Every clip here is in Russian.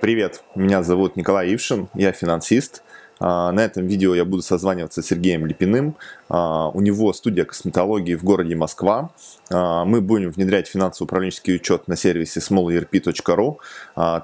Привет, меня зовут Николай Ившин, я финансист. А, на этом видео я буду созваниваться с Сергеем Липиным. А, у него студия косметологии в городе Москва. А, мы будем внедрять финансово-управленческий учет на сервисе smallerp.ru.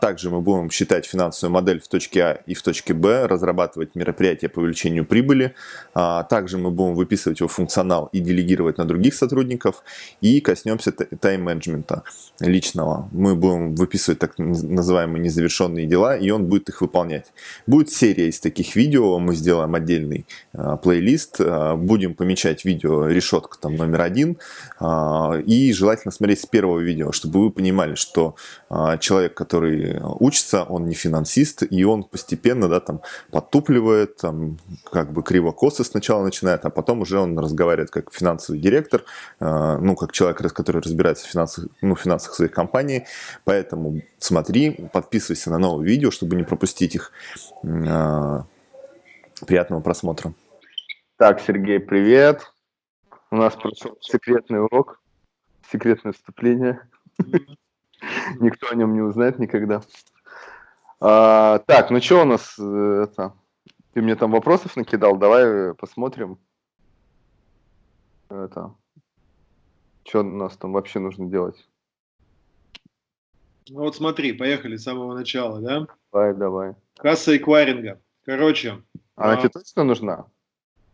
Также мы будем считать финансовую модель в точке А и в точке Б, разрабатывать мероприятия по увеличению прибыли. Также мы будем выписывать его функционал и делегировать на других сотрудников. И коснемся тайм-менеджмента личного. Мы будем выписывать так называемые незавершенные дела, и он будет их выполнять. Будет серия из таких видео видео, мы сделаем отдельный э, плейлист, э, будем помечать видео решетка там номер один, э, и желательно смотреть с первого видео, чтобы вы понимали, что э, человек, который учится, он не финансист, и он постепенно, да, там, подтупливает, там, как бы криво-косо сначала начинает, а потом уже он разговаривает как финансовый директор, э, ну, как человек, который разбирается в финансах, ну, финансах своей компании, поэтому смотри, подписывайся на новые видео, чтобы не пропустить их. Э, Приятного просмотра. Так, Сергей, привет. У нас прошел секретный урок, секретное вступление. Никто о нем не узнает никогда. А, так, ну что у нас э, это? Ты мне там вопросов накидал, давай посмотрим. Это. Что у нас там вообще нужно делать? Ну вот смотри, поехали с самого начала, да? Давай, давай. Касса эквайринга. Короче, она а, тебе точно нужна?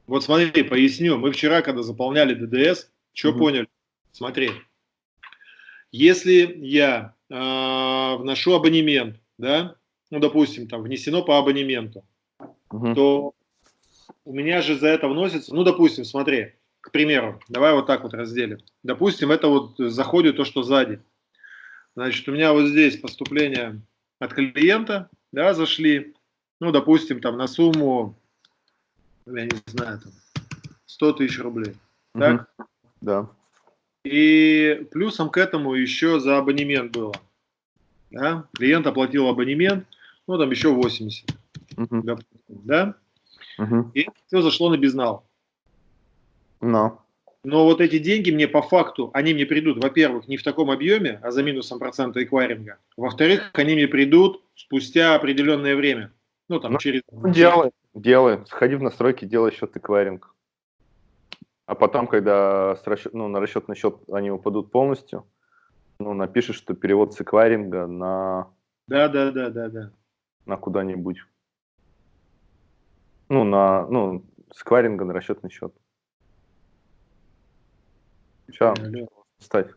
Вот смотри, поясню. Мы вчера, когда заполняли ДДС, что угу. поняли? Смотри. Если я э, вношу абонемент, да, ну, допустим, там внесено по абонементу, угу. то у меня же за это вносится, ну, допустим, смотри, к примеру, давай вот так вот разделим. Допустим, это вот заходит то, что сзади. Значит, у меня вот здесь поступление от клиента, да, зашли, ну, допустим, там на сумму, я не знаю, там, 100 тысяч рублей. Угу. Так? Да. И плюсом к этому еще за абонемент было. Да? Клиент оплатил абонемент, ну, там еще 80. Угу. Допустим, да? Угу. И все зашло на безнал. Но. Но вот эти деньги мне по факту, они мне придут, во-первых, не в таком объеме, а за минусом процента эквайринга. Во-вторых, они мне придут спустя определенное время. Ну, там, ну, через... Делай, делай. Сходи в настройки, делай счет эквайринг. А потом, когда с расчет, ну, на расчетный счет они упадут полностью, ну, напишешь, что перевод с эквайринга на... Да, да, да, да, да. На куда-нибудь. Ну, на, ну, с эквайринга на расчетный счет. Сейчас, ставь.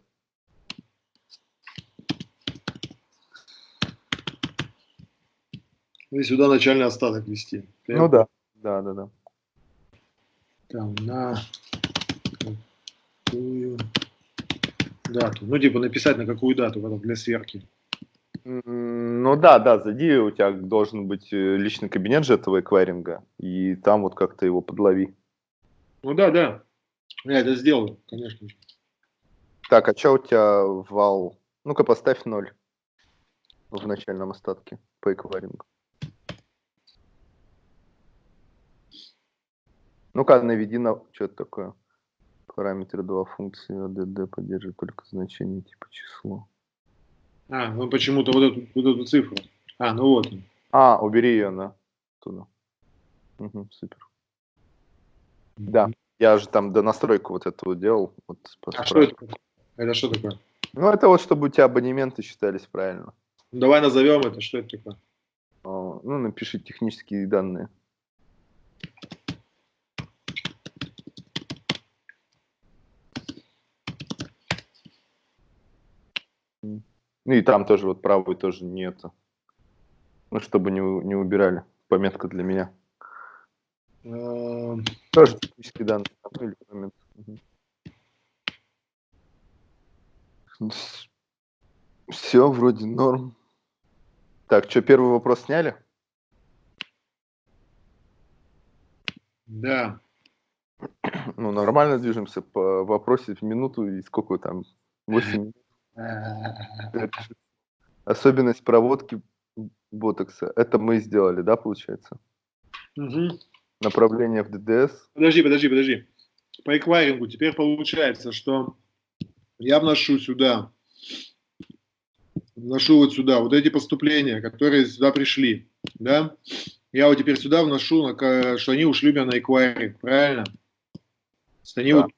И сюда начальный остаток ввести. Ну да, да, да, да. Там на какую дату. Ну, типа написать на какую дату потом для сверки. Ну да, да, зайди, у тебя должен быть э, личный кабинет же этого эквайринга, и там вот как-то его подлови. Ну да, да, я это сделаю, конечно же. Так, а что у тебя вал? Ну-ка поставь ноль в начальном остатке по эквайрингу. Ну-ка, наведи на... Что это такое? Параметры 2 функции ADD поддерживает только значение типа число. А, ну почему-то вот эту, вот эту цифру. А, ну вот. А, убери ее на туда. Угу, супер. Да, я же там до настройку вот этого делал. Вот, а что это? Это что такое? Ну, это вот, чтобы у тебя абонементы считались правильно. Ну, давай назовем это, что это такое? Ну, напиши технические данные. Ну и там тоже вот правый тоже нету. Ну, чтобы не, не убирали. Пометка для меня. Эм. Тоже технические данные. Или момент. Все, вроде норм. Так, что, первый вопрос сняли? Да. Ну, нормально движемся по вопросе в минуту и сколько там? 8 минут. Особенность проводки ботокса. Это мы сделали, да, получается? Угу. Направление в ДДС. Подожди, подожди, подожди. По эквайрингу теперь получается, что я вношу сюда вношу вот сюда, вот эти поступления, которые сюда пришли, да, я вот теперь сюда вношу, что они ушли у меня на эквайринг, правильно? Они да. вот,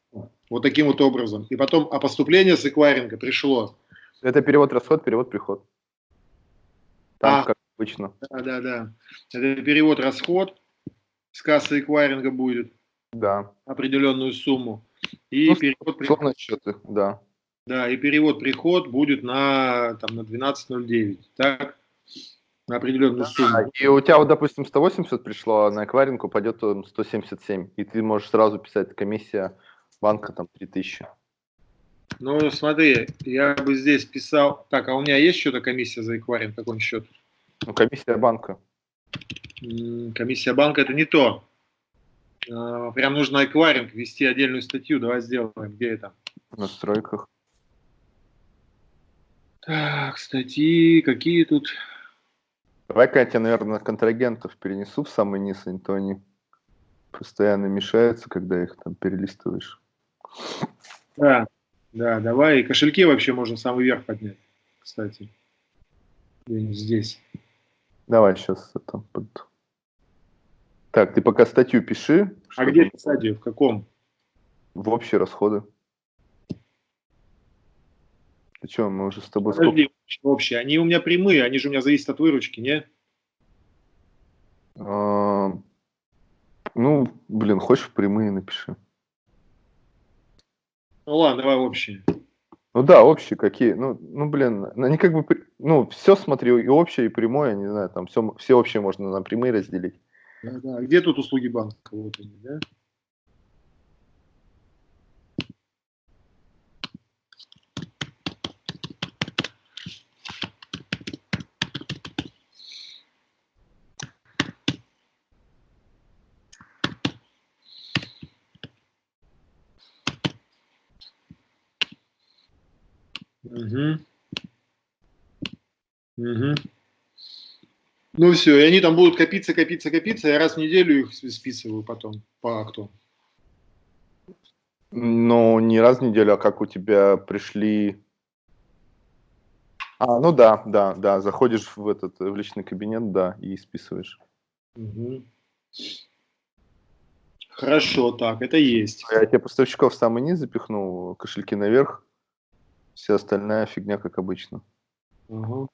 вот таким вот образом. И потом, а поступление с эквайринга пришло. Это перевод-расход, перевод-приход. Там, а, как обычно. Да, да, да. Это перевод-расход с кассы эквайринга будет. Да. Определенную сумму. И ну, перевод приход. счеты, да. Да, и перевод-приход будет на, там, на 12.09, так? На определенную да, сумму. И у тебя, вот, допустим, 180 пришло, а на эквайринг упадет 177. И ты можешь сразу писать, комиссия банка там 3000. Ну, смотри, я бы здесь писал... Так, а у меня есть что-то комиссия за эквайринг, какой счет? Ну, комиссия банка. Комиссия банка это не то. А, прям нужно эквайринг, ввести отдельную статью. Давай сделаем. Где это? В настройках. Так, статьи, какие тут? Давай-ка я тебя, наверное, контрагентов перенесу в самый низ, а то они постоянно мешаются, когда их там перелистываешь. Да, да, давай. И кошельки вообще можно самый верх поднять, кстати. Здесь. Давай сейчас это под... Так, ты пока статью пиши. А где писать В каком? В общие расходы. Ты что, мы уже с тобой... Подожди, сколько... общие. Они у меня прямые, они же у меня зависят от выручки, не? А, ну, блин, хочешь прямые напиши. Ну ладно, давай общие. Ну да, общие какие. Ну, ну блин, они как бы, ну, все смотрю, и общее, и прямое, не знаю, там все, все общее можно на прямые разделить. Да, да. Где тут услуги банка? Вот они, да? Угу. Угу. Ну все, и они там будут копиться, копиться, копиться, я раз в неделю их списываю потом по акту. Ну, не раз в неделю, а как у тебя пришли... А, ну да, да, да, заходишь в этот в личный кабинет, да, и списываешь. Угу. Хорошо, так, это есть. Я тебе поставщиков в самый низ запихнул, кошельки наверх, Вся остальная фигня, как обычно. Угу.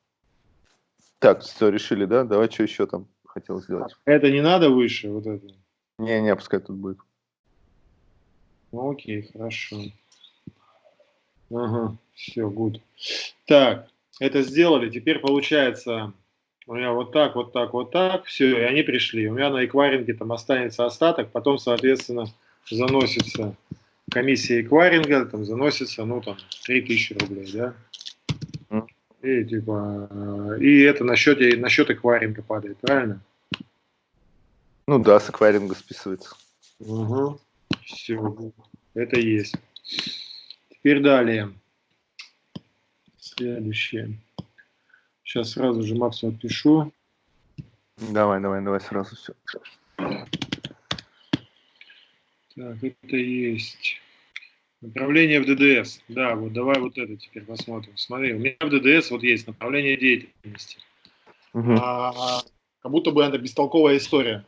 Так, все, решили, да? Давай, что еще там хотел сделать? Это не надо выше, вот это? Не-не, пускай тут будет. Ну, окей, хорошо. Ага, все, гуд. Так, это сделали. Теперь получается, у меня вот так, вот так, вот так. Все, и они пришли. У меня на эквайринге там останется остаток, потом, соответственно, заносится комиссия эквайринга там заносится, ну, там, 3000 рублей, да? И, типа, и это на счете, на счет эквайринга падает, правильно? Ну да, с эквайринга списывается. Угу. Все, это есть. Теперь далее. Следующее. Сейчас сразу же Максу отпишу. Давай, давай, давай сразу все. Так, это есть. Направление в ДДС. Да, вот давай вот это теперь посмотрим. Смотри, у меня в ДДС вот есть направление деятельности. Угу. А, как будто бы это бестолковая история.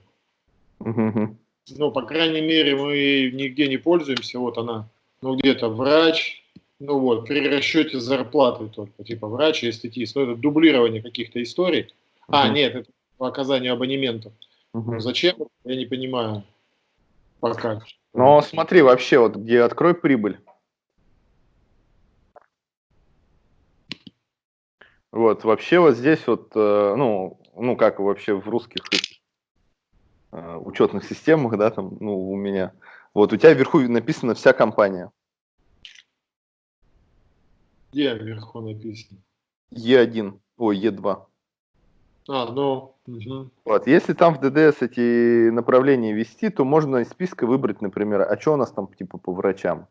Угу. Ну, по крайней мере, мы нигде не пользуемся. Вот она, ну, где-то врач, ну вот, при расчете зарплаты только, типа врач и эстетист. Ну, это дублирование каких-то историй. Угу. А, нет, это по оказанию абонементов. Угу. Зачем? Я не понимаю. Пока. Но смотри, вообще, вот где открой прибыль. Вот, вообще вот здесь вот, э, ну, ну, как вообще в русских э, учетных системах, да, там, ну, у меня. Вот у тебя вверху написано вся компания. Где вверху написано? Е1, ой, Е2. А, ну, угу. Вот, если там в ДДС эти направления вести, то можно из списка выбрать, например, а что у нас там типа по врачам?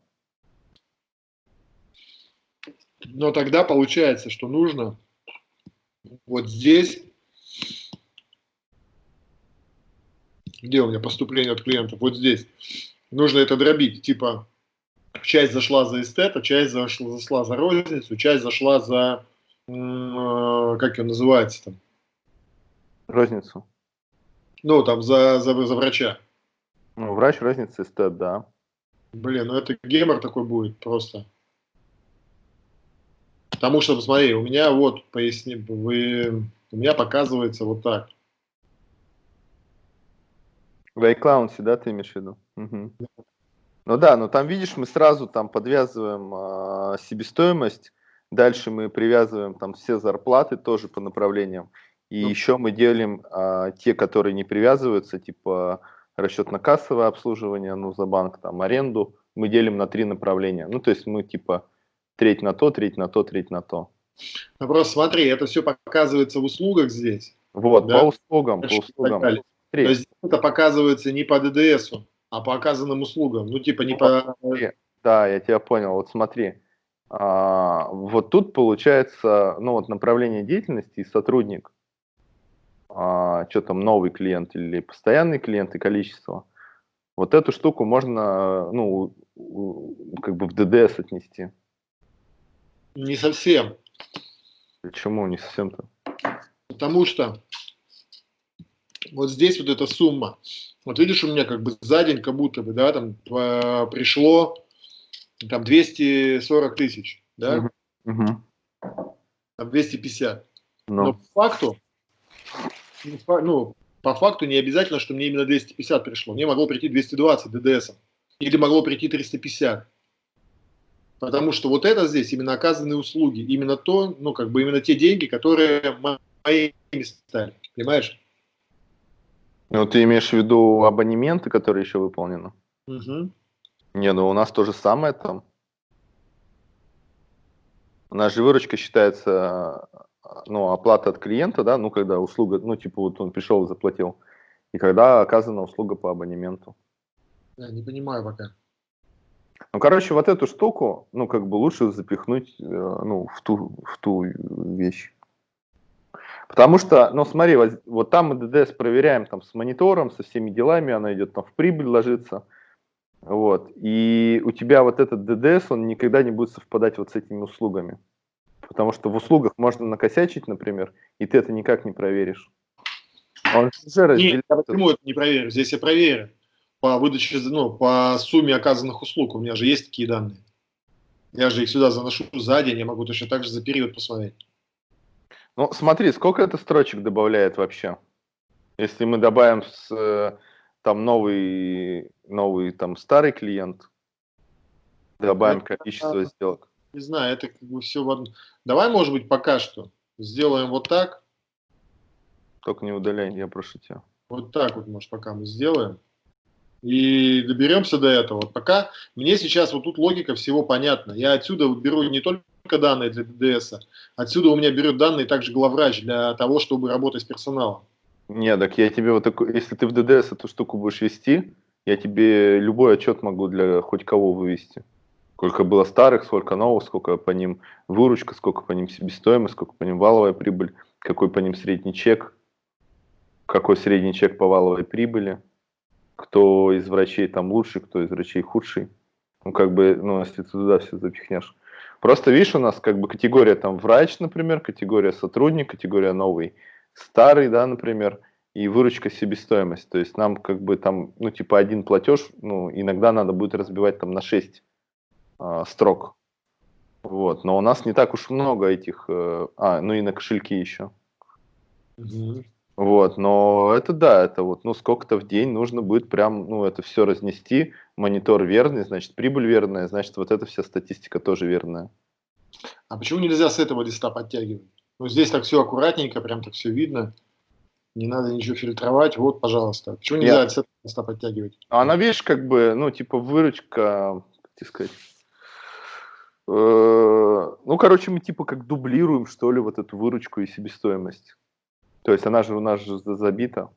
Но тогда получается, что нужно вот здесь, где у меня поступление от клиентов, вот здесь, нужно это дробить, типа часть зашла за эстета, часть зашла, зашла за розницу, часть зашла за э, как он называется там? Розницу. Ну, там, за, за, за врача. Ну, врач розницы стоит, да. Блин, ну это гемор такой будет просто. Потому что, посмотри, у меня вот, поясни, вы, у меня показывается вот так. В iCloud, да, ты имеешь в виду? Угу. Ну да, но там, видишь, мы сразу там подвязываем э, себестоимость, дальше мы привязываем там все зарплаты тоже по направлениям, и ну. еще мы делим э, те, которые не привязываются, типа расчетно-кассовое обслуживание, ну, за банк, там, аренду, мы делим на три направления. Ну, то есть мы типа треть на то, треть на то, треть на то. Ну, просто смотри, это все показывается в услугах здесь. Вот, да? по услугам, по услугам. То есть это показывается не по ДДСу, а по оказанным услугам. Ну, типа не по... Да, я тебя понял. Вот смотри, а, вот тут получается, ну, вот направление деятельности и сотрудник, а, что там, новый клиент или постоянный клиент и количество. Вот эту штуку можно, ну, как бы в ДДС отнести. Не совсем. Почему не совсем-то? Потому что вот здесь вот эта сумма, вот видишь, у меня как бы за день как будто бы, да, там пришло там 240 тысяч, да? Угу. Там 250. Но. Но по факту, ну, по факту не обязательно, что мне именно 250 пришло. Мне могло прийти 220 ДДС. Или могло прийти 350. Потому что вот это здесь именно оказанные услуги, именно то, ну, как бы именно те деньги, которые моими стали, понимаешь? Ну, ты имеешь в виду абонементы, которые еще выполнены? Угу. Не, ну у нас то же самое там. У нас же выручка считается, ну, оплата от клиента, да, ну, когда услуга, ну, типа вот он пришел и заплатил, и когда оказана услуга по абонементу. Я не понимаю пока. Ну, короче, вот эту штуку, ну, как бы лучше запихнуть, э, ну, в ту, в ту вещь. Потому что, ну, смотри, вот, вот там мы ДДС проверяем там с монитором, со всеми делами, она идет там в прибыль ложится. Вот. И у тебя вот этот ДДС, он никогда не будет совпадать вот с этими услугами. Потому что в услугах можно накосячить, например, и ты это никак не проверишь. Он уже разделяет... Нет, почему это не проверю? Здесь я проверю по выдаче, ну, по сумме оказанных услуг. У меня же есть такие данные. Я же их сюда заношу за день, я могу точно так же за период посмотреть. Ну, смотри, сколько это строчек добавляет вообще? Если мы добавим с, э, там новый, новый там старый клиент, добавим количество сделок. Не знаю, это как бы все в одном. Давай, может быть, пока что сделаем вот так. Только не удаляй, я прошу тебя. Вот так вот, может, пока мы сделаем и доберемся до этого. Пока мне сейчас вот тут логика всего понятна. Я отсюда беру не только данные для ДДС, отсюда у меня берет данные также главврач для того, чтобы работать с персоналом. Не, так я тебе вот такой, если ты в ДДС эту штуку будешь вести, я тебе любой отчет могу для хоть кого вывести. Сколько было старых, сколько новых, сколько по ним выручка, сколько по ним себестоимость, сколько по ним валовая прибыль, какой по ним средний чек, какой средний чек по валовой прибыли кто из врачей там лучший, кто из врачей худший. Ну, как бы, ну, если ты туда все запихнешь. Просто, видишь, у нас как бы категория там врач, например, категория сотрудник, категория новый, старый, да, например, и выручка себестоимость. То есть нам как бы там, ну, типа один платеж, ну, иногда надо будет разбивать там на 6 э, а, строк. Вот, но у нас не так уж много этих, э, а, ну и на кошельки еще. Угу. Вот, но это да, это вот, ну, сколько-то в день нужно будет прям, ну, это все разнести, монитор верный, значит, прибыль верная, значит, вот эта вся статистика тоже верная. А почему нельзя с этого листа подтягивать? Ну, здесь так все аккуратненько, прям так все видно, не надо ничего фильтровать, вот, пожалуйста. Почему нельзя Нет. с этого листа подтягивать? А она, видишь, как бы, ну, типа, выручка, как тебе сказать, ну, короче, мы типа как дублируем, что ли, вот эту выручку и себестоимость. То есть она же у нас же забита.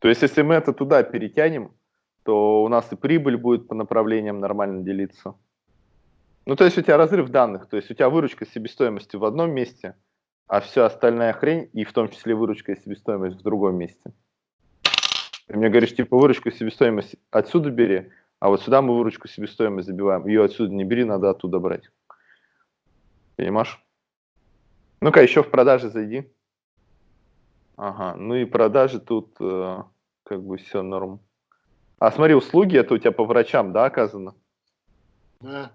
То есть если мы это туда перетянем, то у нас и прибыль будет по направлениям нормально делиться. Ну, то есть у тебя разрыв данных, то есть у тебя выручка себестоимости в одном месте, а все остальная хрень, и в том числе выручка и себестоимость в другом месте. Ты мне говоришь, типа, выручку и себестоимость отсюда бери, а вот сюда мы выручку себестоимость забиваем. Ее отсюда не бери, надо оттуда брать. Понимаешь? Ну-ка, еще в продаже зайди. Ага, ну и продажи тут э, как бы все норм. А смотри, услуги это у тебя по врачам, да, оказано? Да.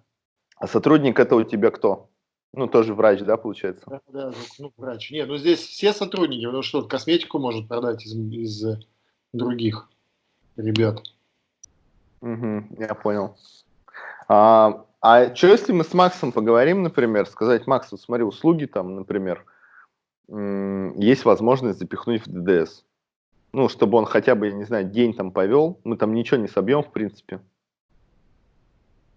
А сотрудник это у тебя кто? Ну, тоже врач, да, получается? Да, да, ну, врач. Нет, ну здесь все сотрудники, потому что косметику может продать из, из других ребят. Угу, я понял. А, а что если мы с Максом поговорим, например, сказать, Макс, вот смотри, услуги там, например, есть возможность запихнуть в ДДС. Ну, чтобы он хотя бы, я не знаю, день там повел, мы там ничего не собьем, в принципе.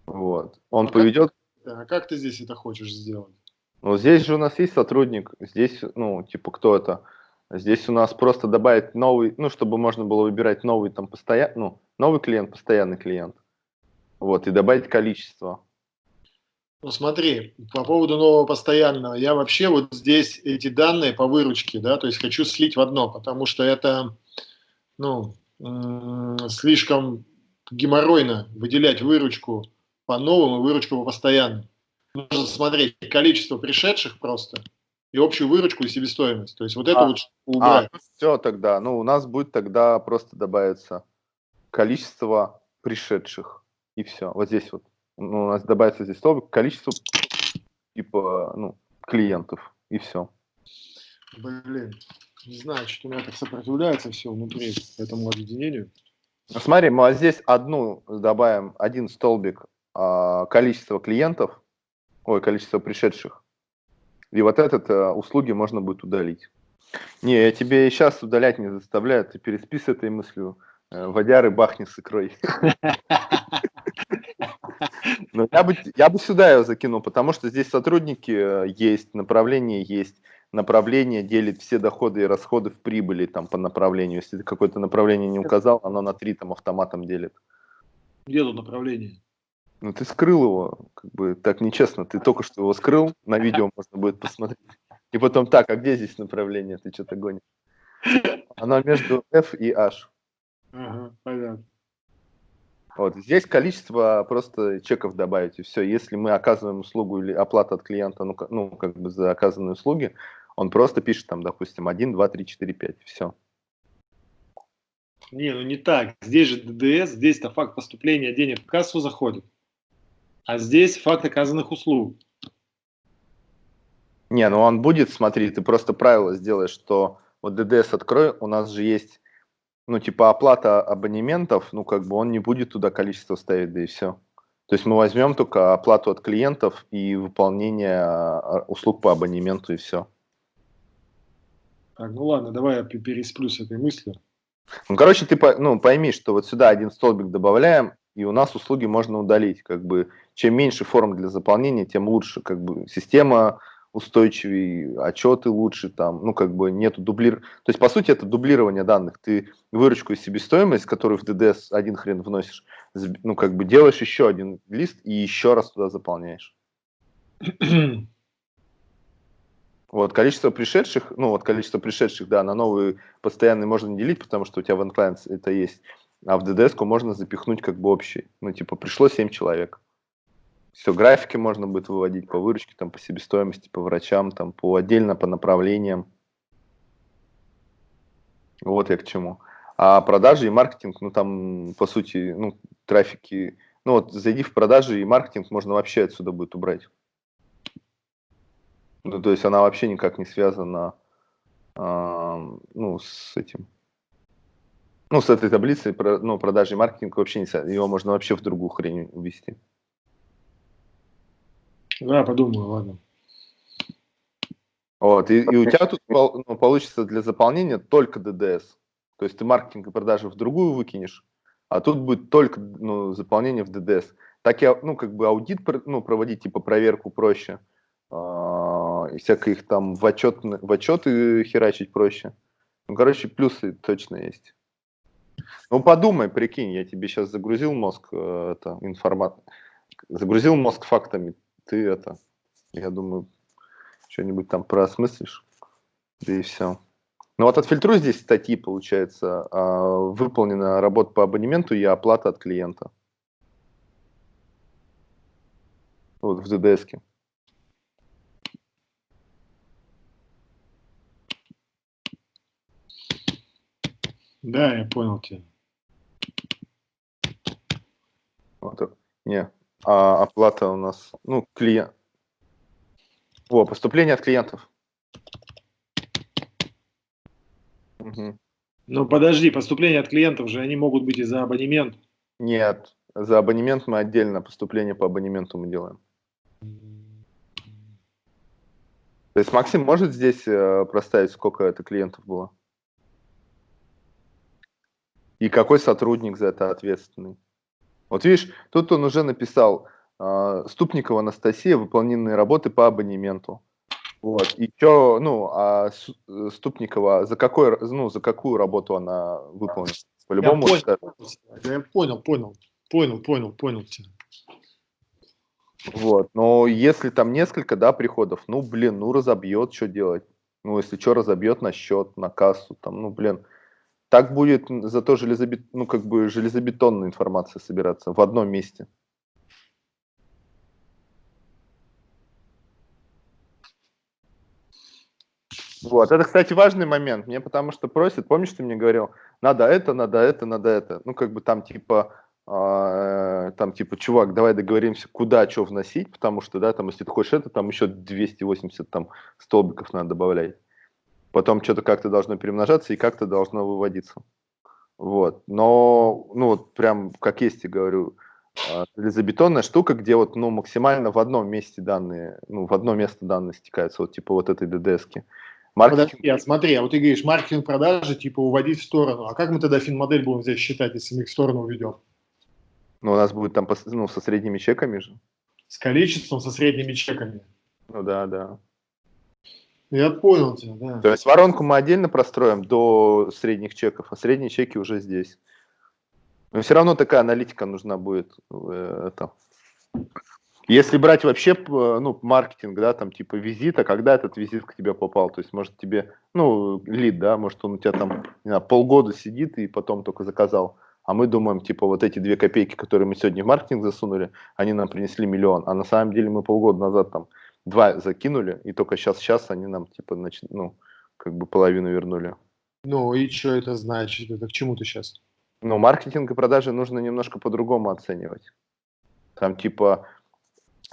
Вот. Он а поведет... Как, а как ты здесь это хочешь сделать? Ну, здесь же у нас есть сотрудник, здесь, ну, типа, кто это? Здесь у нас просто добавить новый, ну, чтобы можно было выбирать новый там постоянный, ну, новый клиент, постоянный клиент. Вот, и добавить количество. Ну смотри, по поводу нового постоянного, я вообще вот здесь эти данные по выручке, да, то есть хочу слить в одно, потому что это, ну, слишком геморройно выделять выручку по новым и выручку по постоянным. Нужно смотреть количество пришедших просто и общую выручку и себестоимость. То есть вот это а, вот убрать. А, все тогда. Ну, у нас будет тогда просто добавиться количество пришедших. И все. Вот здесь вот ну, у нас добавится здесь слово количество типа, ну, клиентов, и все. Блин, не знаю, что у меня так сопротивляется все внутри этому объединению. Ну, смотри, мы вот здесь одну добавим, один столбик а, количество клиентов, ой, количество пришедших, и вот этот а, услуги можно будет удалить. Не, я тебе сейчас удалять не заставляю, ты переспи с этой мыслью. Э, водяры бахни с икрой. Но я бы, я бы сюда ее закинул, потому что здесь сотрудники э, есть, направление есть, направление делит все доходы и расходы в прибыли там по направлению. Если ты какое-то направление не указал, оно на три там автоматом делит. Где тут направление? Ну ты скрыл его, как бы так нечестно. Ты только что его скрыл, на видео можно будет посмотреть. И потом так, а где здесь направление? Ты что-то гонишь. Оно между F и H. Ага, понятно. Вот. Здесь количество просто чеков добавить, и все. Если мы оказываем услугу или оплату от клиента, ну, ну как бы за оказанные услуги, он просто пишет там, допустим, 1, 2, 3, 4, 5, все. Не, ну не так. Здесь же ДДС, здесь-то факт поступления денег в кассу заходит. А здесь факт оказанных услуг. Не, ну он будет, смотри, ты просто правило сделаешь, что вот ДДС открой, у нас же есть ну, типа оплата абонементов, ну, как бы он не будет туда количество ставить, да и все. То есть мы возьмем только оплату от клиентов и выполнение а, услуг по абонементу и все. Так, ну ладно, давай я пересплю с этой мыслью. Ну, короче, ты ну, пойми, что вот сюда один столбик добавляем, и у нас услуги можно удалить. Как бы, чем меньше форм для заполнения, тем лучше. Как бы, система устойчивее, отчеты лучше, там, ну, как бы нету дублир... То есть, по сути, это дублирование данных. Ты выручку и себестоимость, которую в ДДС один хрен вносишь, ну, как бы делаешь еще один лист и еще раз туда заполняешь. Вот, количество пришедших, ну, вот количество пришедших, да, на новые постоянные можно не делить, потому что у тебя в это есть, а в DDS можно запихнуть как бы общий. Ну, типа, пришло 7 человек. Все, графики можно будет выводить по выручке, там, по себестоимости, по врачам, там, по отдельно по направлениям. Вот я к чему. А продажи и маркетинг, ну там, по сути, ну, трафики, ну вот зайди в продажи и маркетинг можно вообще отсюда будет убрать. Ну, то есть она вообще никак не связана, э, ну, с этим. Ну, с этой таблицей, ну, продажи и маркетинг вообще не связано. Его можно вообще в другую хрень увести. Да, подумаю, ладно. Вот, и, и у тебя тут ну, получится для заполнения только ДДС. То есть ты маркетинг и продажи в другую выкинешь, а тут будет только ну, заполнение в ДДС. Так я, ну, как бы аудит ну, проводить, типа проверку проще. А, и всякое их там в, отчет, в отчеты херачить проще. Ну, короче, плюсы точно есть. Ну, подумай, прикинь, я тебе сейчас загрузил мозг, э, это, информат... загрузил мозг фактами ты это, я думаю, что-нибудь там проосмыслишь, да и все. Ну вот отфильтруй здесь статьи, получается, а, выполнена работа по абонементу и оплата от клиента. Вот в ДДС. Да, я понял тебя. Вот, не, а оплата у нас, ну, клиент. О, поступление от клиентов. Угу. Ну, подожди, поступления от клиентов же, они могут быть и за абонемент. Нет, за абонемент мы отдельно, поступление по абонементу мы делаем. То есть Максим может здесь э, проставить, сколько это клиентов было? И какой сотрудник за это ответственный? Вот видишь, тут он уже написал э, Ступникова Анастасия, выполненные работы по абонементу. Вот. И что, ну, а э, Ступникова, за, какой, ну, за какую работу она выполнила? По-любому. Я понял, я понял, понял, понял, понял, понял тебя. Вот, но если там несколько, да, приходов, ну, блин, ну, разобьет, что делать? Ну, если что, разобьет на счет, на кассу, там, ну, блин, так будет зато железобет... ну, как бы железобетонная информация собираться в одном месте. Вот, это, кстати, важный момент. Мне потому что просят, помнишь, ты мне говорил, надо это, надо это, надо это. Ну, как бы там типа, э, там типа, чувак, давай договоримся, куда что вносить, потому что, да, там, если ты хочешь это, там еще 280 там столбиков надо добавлять. Потом что-то как-то должно перемножаться и как-то должно выводиться. Вот. Но, ну, вот прям, как есть, я говорю, а, железобетонная штука, где вот, ну, максимально в одном месте данные, ну, в одно место данные стекаются, вот типа вот этой ДДСки. Маркетинг... Подожди, а смотри, а вот ты говоришь, маркетинг продажи, типа, уводить в сторону. А как мы тогда финмодель будем здесь считать, если мы их в сторону уведем? Ну, у нас будет там, ну, со средними чеками же. С количеством, со средними чеками. Ну, да, да. Я понял тебя, да. То есть воронку мы отдельно простроим до средних чеков, а средние чеки уже здесь. Но все равно такая аналитика нужна будет. Э, это. Если брать вообще ну, маркетинг, да, там типа визита, когда этот визит к тебе попал, то есть может тебе, ну, лид, да, может он у тебя там не знаю, полгода сидит и потом только заказал, а мы думаем, типа вот эти две копейки, которые мы сегодня в маркетинг засунули, они нам принесли миллион, а на самом деле мы полгода назад там два закинули, и только сейчас, сейчас они нам типа, нач... ну, как бы половину вернули. Ну и что это значит? Это к чему ты сейчас? Ну, маркетинг и продажи нужно немножко по-другому оценивать. Там типа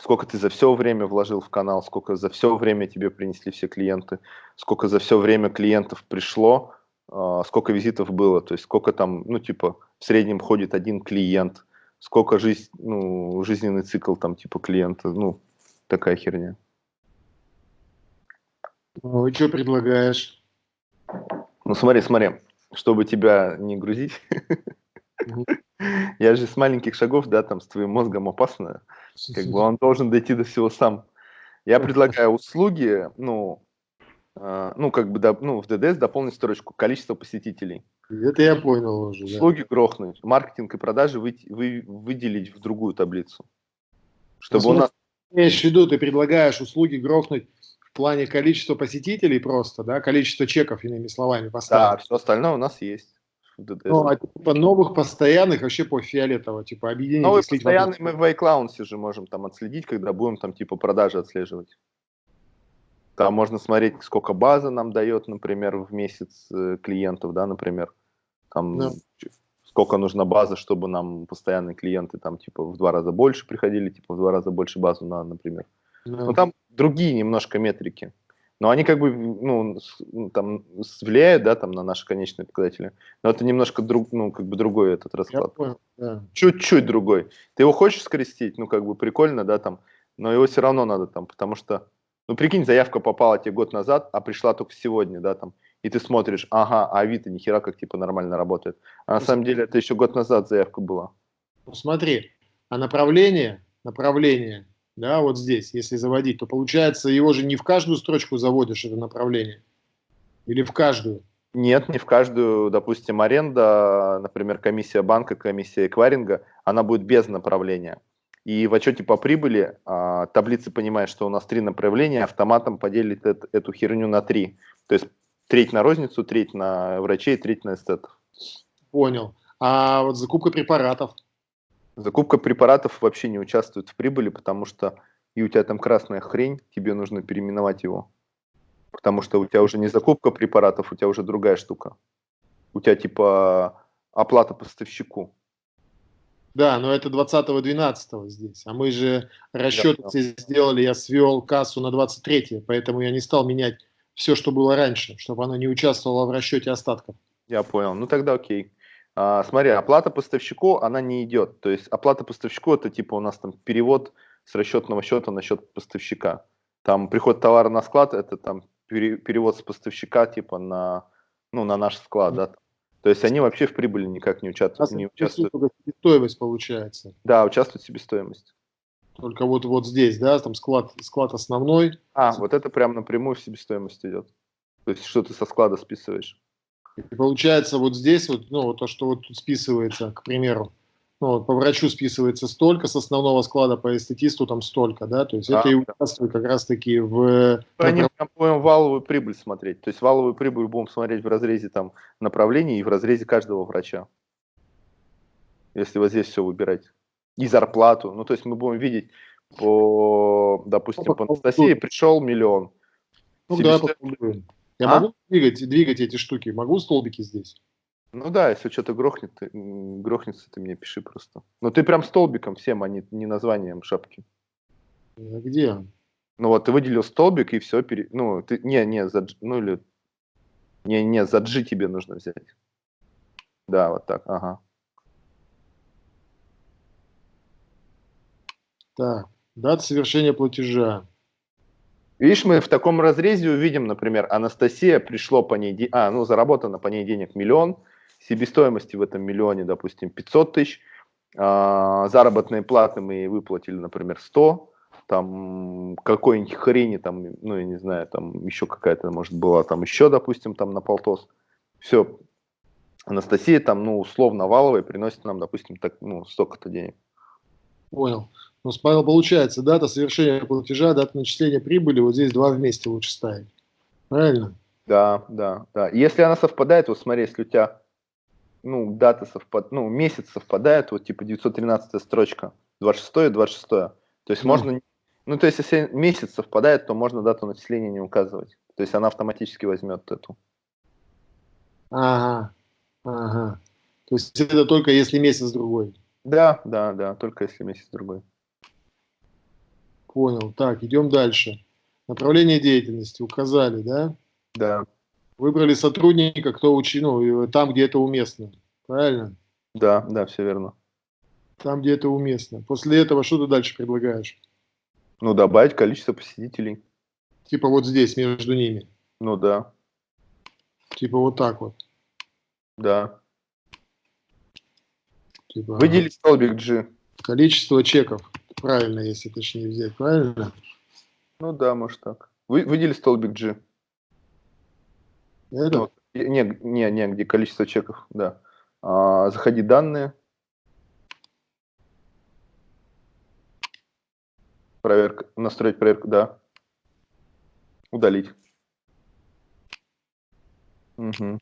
сколько ты за все время вложил в канал, сколько за все время тебе принесли все клиенты, сколько за все время клиентов пришло, а, сколько визитов было, то есть сколько там, ну, типа, в среднем ходит один клиент, сколько жизнь, ну, жизненный цикл там, типа, клиента, ну, такая херня. Ну, и что предлагаешь? Ну, смотри, смотри, чтобы тебя не грузить, я же с маленьких шагов, да, там, с твоим мозгом опасно, как бы он должен дойти до всего сам. Я предлагаю услуги, ну, э, ну, как бы, ну, в ДДС дополнить строчку количество посетителей. Это я понял уже. Услуги да. грохнуть, маркетинг и продажи вы, вы, выделить в другую таблицу. Чтобы ну, у нас... Имеешь в виду, ты предлагаешь услуги грохнуть в плане количества посетителей просто, да, количество чеков, иными словами, поставить. Да, все остальное у нас есть. Ну, а типа новых постоянных вообще по фиолетово, типа объединить. Новые постоянные мы в iCloud же можем там отследить, когда будем там типа продажи отслеживать. Там можно смотреть, сколько база нам дает, например, в месяц э, клиентов, да, например. Там да. Сколько нужна база, чтобы нам постоянные клиенты там типа в два раза больше приходили, типа в два раза больше базу на, например. Да. Ну там другие немножко метрики но они как бы, ну, ну, там, влияют, да, там, на наши конечные показатели, но это немножко друг, ну, как бы другой этот расклад. да. Чуть-чуть другой. Ты его хочешь скрестить, ну, как бы прикольно, да, там, но его все равно надо там, потому что, ну, прикинь, заявка попала тебе год назад, а пришла только сегодня, да, там, и ты смотришь, ага, а Авито нихера как, типа, нормально работает. А на самом деле это еще год назад заявка была. Ну, смотри, а направление, направление да, вот здесь, если заводить, то получается его же не в каждую строчку заводишь это направление, или в каждую? Нет, не в каждую, допустим, аренда, например, комиссия банка, комиссия эквайринга, она будет без направления. И в отчете по прибыли а, таблица понимает, что у нас три направления, автоматом поделит это, эту херню на три. То есть треть на розницу, треть на врачей, треть на эстетов. Понял. А вот закупка препаратов? Закупка препаратов вообще не участвует в прибыли, потому что и у тебя там красная хрень, тебе нужно переименовать его. Потому что у тебя уже не закупка препаратов, у тебя уже другая штука. У тебя типа оплата поставщику. Да, но это 20-12 здесь. А мы же расчеты да. сделали, я свел кассу на 23 поэтому я не стал менять все, что было раньше, чтобы оно не участвовало в расчете остатков. Я понял. Ну тогда окей. А, смотри, оплата поставщику, она не идет. То есть оплата поставщику это типа у нас там перевод с расчетного счета на счет поставщика. Там приход товара на склад, это там перевод с поставщика типа на, ну, на наш склад, да. То есть они вообще в прибыли никак не участвуют. Не участвуют. Себестоимость получается. Да, участвует себестоимость. Только вот, вот здесь, да, там склад, склад основной. А, вот это прям напрямую в себестоимость идет. То есть что ты со склада списываешь. И получается вот здесь вот, ну, то, что вот тут списывается, к примеру, ну, вот по врачу списывается столько, с основного склада по эстетисту там столько, да, то есть да, это и участвует как раз-таки в... Они будем валовую прибыль смотреть, то есть валовую прибыль будем смотреть в разрезе там направлений и в разрезе каждого врача, если вот здесь все выбирать. И зарплату, ну, то есть мы будем видеть по, допустим, ну, по Анастасии пришел миллион. Ну, да, я а? могу двигать, двигать эти штуки, могу столбики здесь? Ну да, если что-то грохнет, ты, грохнется, ты мне пиши просто. Но ты прям столбиком всем, а не, не названием шапки. А где? Ну вот, ты выделил столбик и все, пере... ну, ты, не, не, за, ну или, не, не, за G тебе нужно взять. Да, вот так, ага. Так, дата совершения платежа. Видишь, мы в таком разрезе увидим, например, Анастасия, пришло по ней, а, ну, заработано по ней денег миллион, себестоимости в этом миллионе, допустим, 500 тысяч, а, заработные платы мы ей выплатили, например, 100, там какой-нибудь хрени, там, ну, я не знаю, там еще какая-то, может, была там еще, допустим, там на полтос. Все, Анастасия там, ну, условно валовая приносит нам, допустим, так, ну, столько-то денег. Понял. Ну, получается, дата совершения платежа, дата начисления прибыли, вот здесь два вместе лучше ставить. Правильно? Да, да, да. Если она совпадает, вот смотри, если у тебя ну, дата совпадает, ну, месяц совпадает, вот типа 913 строчка, 26 и 26. То есть ну. можно, ну, то есть если месяц совпадает, то можно дату начисления не указывать. То есть она автоматически возьмет эту. Ага, ага. То есть это только если месяц другой. Да, да, да, только если месяц другой. Понял. Так, идем дальше. Направление деятельности указали, да? Да. Выбрали сотрудника, кто учил, ну, там, где это уместно. Правильно? Да, да, все верно. Там, где это уместно. После этого что ты дальше предлагаешь? Ну, добавить количество посетителей. Типа вот здесь, между ними. Ну да. Типа вот так вот. Да. Типа, Выделить столбик G. Количество чеков. Правильно, если точнее взять, правильно? Ну да, может так. Вы, выдели столбик G. Это? Вот. Не, не, не, где количество чеков, да. А, заходи данные. Проверка, настроить проверку, да. Удалить. Угу.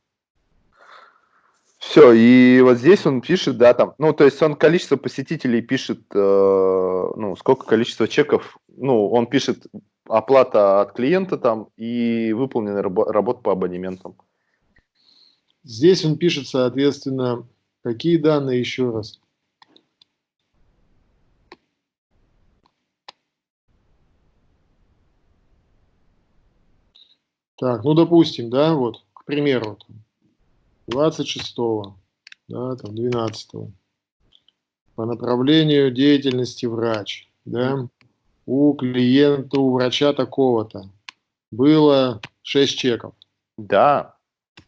Все, и вот здесь он пишет, да, там, ну, то есть он количество посетителей пишет, э, ну, сколько количество чеков, ну, он пишет оплата от клиента там и выполненная раб работа по абонементам. Здесь он пишет, соответственно, какие данные еще раз? Так, ну, допустим, да, вот, к примеру, 26, да, там 12 по направлению деятельности врач, да, у клиента, у врача такого-то было 6 чеков. Да.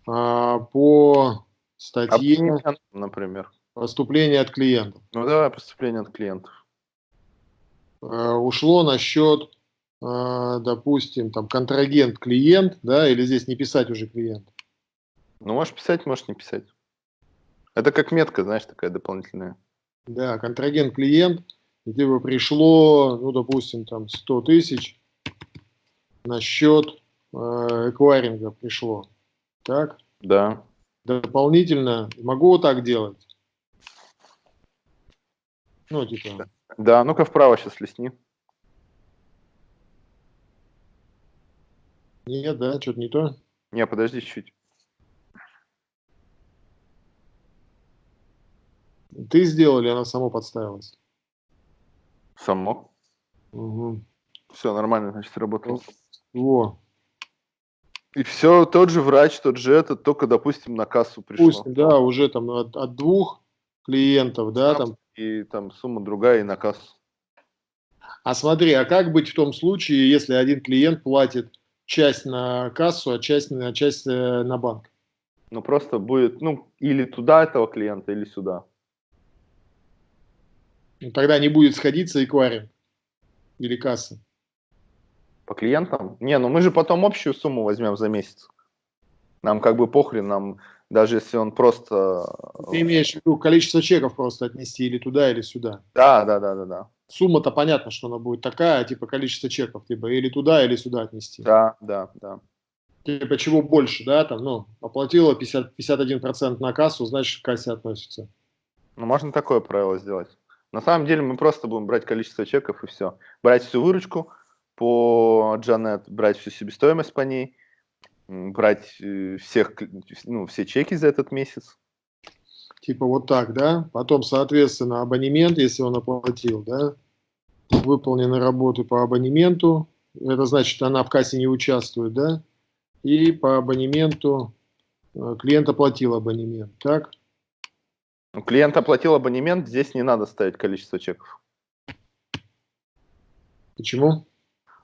А, по статье... например. Поступление от клиентов. Ну давай, поступление от клиентов. А, ушло на счет, а, допустим, там контрагент клиент, да, или здесь не писать уже клиент. Ну, можешь писать, можешь не писать. Это как метка, знаешь, такая дополнительная. Да, контрагент-клиент, и тебе пришло, ну, допустим, там 100 тысяч на счет э, эквайринга пришло. Так? Да. Дополнительно могу вот так делать? Ну, типа... Да, ну-ка вправо сейчас лесни. Нет, да, что-то не то. Не, подожди чуть-чуть. Ты сделал или она само подставилась? Само. Угу. Все нормально, значит, работает. Во. И все, тот же врач, тот же этот, только, допустим, на кассу пришло. Пусть, да, уже там от, от двух клиентов, да, там. И там сумма другая и на кассу. А смотри, а как быть в том случае, если один клиент платит часть на кассу, а часть, на часть э, на банк? Ну, просто будет, ну, или туда этого клиента, или сюда. Тогда не будет сходиться эквайринг или касса. По клиентам? Не, ну мы же потом общую сумму возьмем за месяц. Нам как бы похрен, нам даже если он просто... Ты имеешь в виду количество чеков просто отнести или туда, или сюда? Да, да, да, да, да. Сумма-то понятно, что она будет такая, типа количество чеков, типа или туда, или сюда отнести. Да, да, да. Типа чего больше, да, там, ну, оплатила 50, 51% на кассу, значит, к кассе относится. Ну, можно такое правило сделать. На самом деле мы просто будем брать количество чеков и все. Брать всю выручку, по Джанет, брать всю себестоимость по ней, брать э, всех, ну, все чеки за этот месяц. Типа вот так, да? Потом, соответственно, абонемент, если он оплатил, да? Выполнены работы по абонементу, это значит, она в кассе не участвует, да? И по абонементу э, клиент оплатил абонемент, так? Ну, клиент оплатил абонемент, здесь не надо ставить количество чеков. Почему?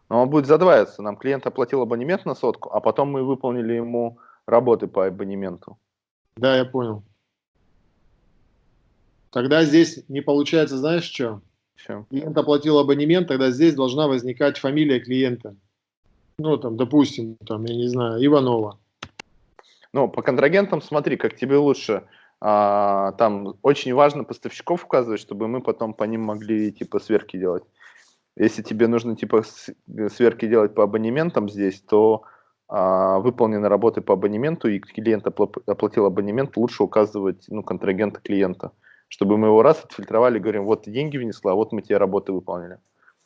Но он будет задваиваться. Нам клиент оплатил абонемент на сотку, а потом мы выполнили ему работы по абонементу. Да, я понял. Тогда здесь не получается, знаешь что? Чем? Клиент оплатил абонемент, тогда здесь должна возникать фамилия клиента. Ну, там, допустим, там, я не знаю, Иванова. Ну, по контрагентам смотри, как тебе лучше. А, там очень важно поставщиков указывать, чтобы мы потом по ним могли типа сверки делать. Если тебе нужно типа э, сверки делать по абонементам здесь, то а, выполнены работы по абонементу, и клиент оплатил абонемент, лучше указывать ну, контрагента клиента, чтобы мы его раз отфильтровали, говорим, вот деньги внесла, вот мы тебе работы выполнили.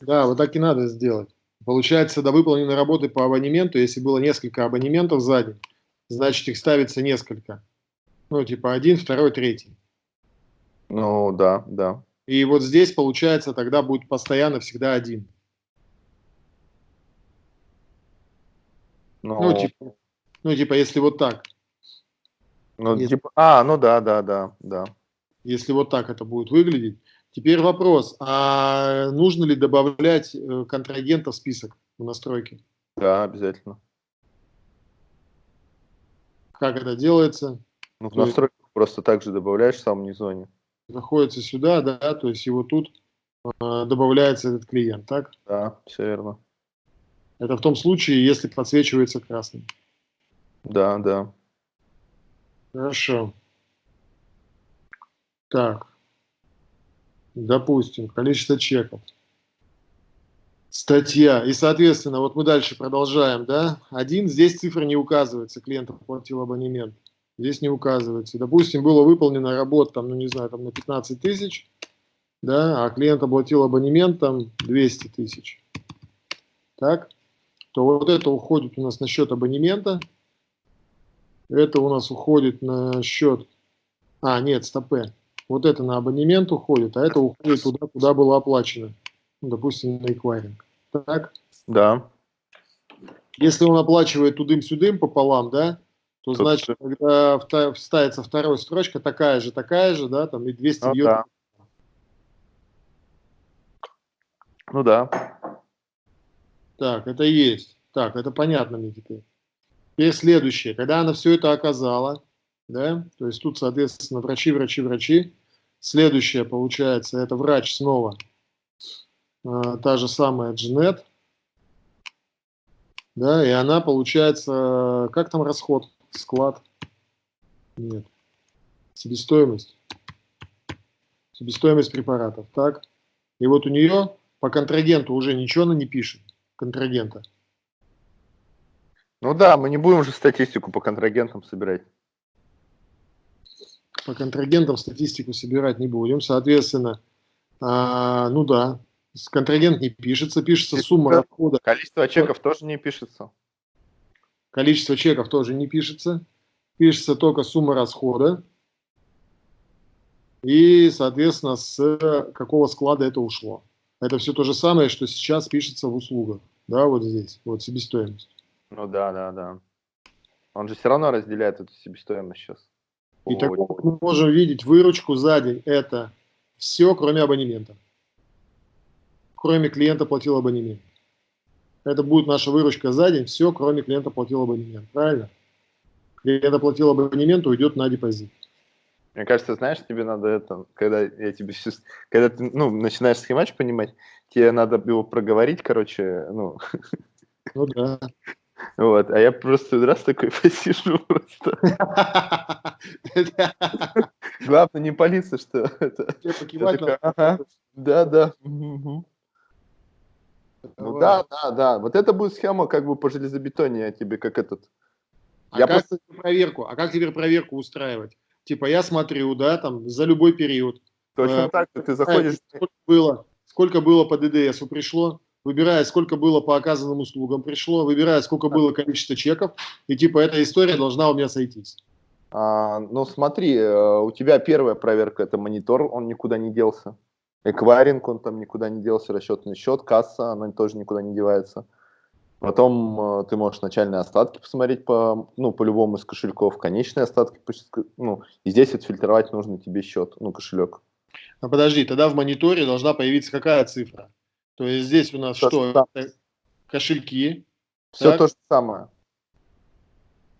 Да, вот так и надо сделать. Получается, до выполненной работы по абонементу, если было несколько абонементов сзади, значит их ставится несколько. Ну, типа один, второй, третий. Ну, да, да. И вот здесь, получается, тогда будет постоянно всегда один. Но... Ну, типа, ну, типа, если вот так. Ну, если... типа, а, ну да, да, да, да. Если вот так это будет выглядеть. Теперь вопрос, а нужно ли добавлять э, контрагента в список в настройке? Да, обязательно. Как это делается? Ну, в настройках просто так же добавляешь в самом низоне находится сюда, да, то есть его тут э, добавляется этот клиент, так? Да, все верно. Это в том случае, если подсвечивается красным. Да, да. Хорошо. Так. Допустим, количество чеков. Статья. И, соответственно, вот мы дальше продолжаем, да? Один, здесь цифра не указывается, клиент оплатил абонемент здесь не указывается. Допустим, было выполнено работа, там, ну не знаю, там на 15 тысяч, да, а клиент оплатил абонемент там 200 тысяч, так, то вот это уходит у нас на счет абонемента, это у нас уходит на счет, а, нет, стопе, вот это на абонемент уходит, а это уходит туда, куда было оплачено, ну, допустим, на эквайринг, так? Да. Если он оплачивает тудым-сюдым пополам, да, то Тут значит, когда вставится вторая строчка, такая же, такая же, да, там и 200 ну, да. Ну да. Так, это есть. Так, это понятно мне теперь. Теперь следующее. Когда она все это оказала, да, то есть тут, соответственно, врачи, врачи, врачи. Следующее, получается, это врач снова. А, та же самая Джанет. Да, и она, получается, как там расход? Склад. Нет. Себестоимость. Себестоимость препаратов. Так. И вот у нее по контрагенту уже ничего она не пишет. Контрагента. Ну да, мы не будем уже статистику по контрагентам собирать. По контрагентам статистику собирать не будем. Соответственно, а, ну да, контрагент не пишется, пишется сумма расхода. Количество чеков тоже не пишется. Количество чеков тоже не пишется. Пишется только сумма расхода. и, соответственно, с какого склада это ушло. Это все то же самое, что сейчас пишется в услугах. Да, вот здесь, вот себестоимость. Ну да, да, да. Он же все равно разделяет эту себестоимость сейчас. И так мы можем видеть выручку за день. Это все, кроме абонемента. Кроме клиента платил абонемент. Это будет наша выручка за день, все, кроме клиента платил абонемент. Правильно? Клиент оплатил абонемент, уйдет на депозит. Мне кажется, знаешь, тебе надо это, когда я тебе сейчас, когда ты, ну, начинаешь схемач понимать, тебе надо его проговорить, короче, ну. Ну да. Вот, а я просто раз такой посижу просто. Главное не палиться, что это. Да, да. Ну да, да, да. Вот это будет схема как бы по железобетоне, я тебе как этот. А я как просто... проверку? А как теперь проверку устраивать? Типа я смотрю, да, там за любой период. Точно э, так, ты заходишь. Сколько было, сколько было по ДДСу пришло, выбирая, сколько было по оказанным услугам пришло, выбирая, сколько было количество чеков, и типа эта история должна у меня сойтись. А, ну смотри, э, у тебя первая проверка это монитор, он никуда не делся. Эквайринг, он там никуда не делся, расчетный счет, касса, она тоже никуда не девается. Потом э, ты можешь начальные остатки посмотреть по, ну, по любому из кошельков, конечные остатки, ну, и здесь отфильтровать нужно тебе счет, ну, кошелек. А подожди, тогда в мониторе должна появиться какая цифра? То есть здесь у нас то что? Кошельки. Все так? то же самое.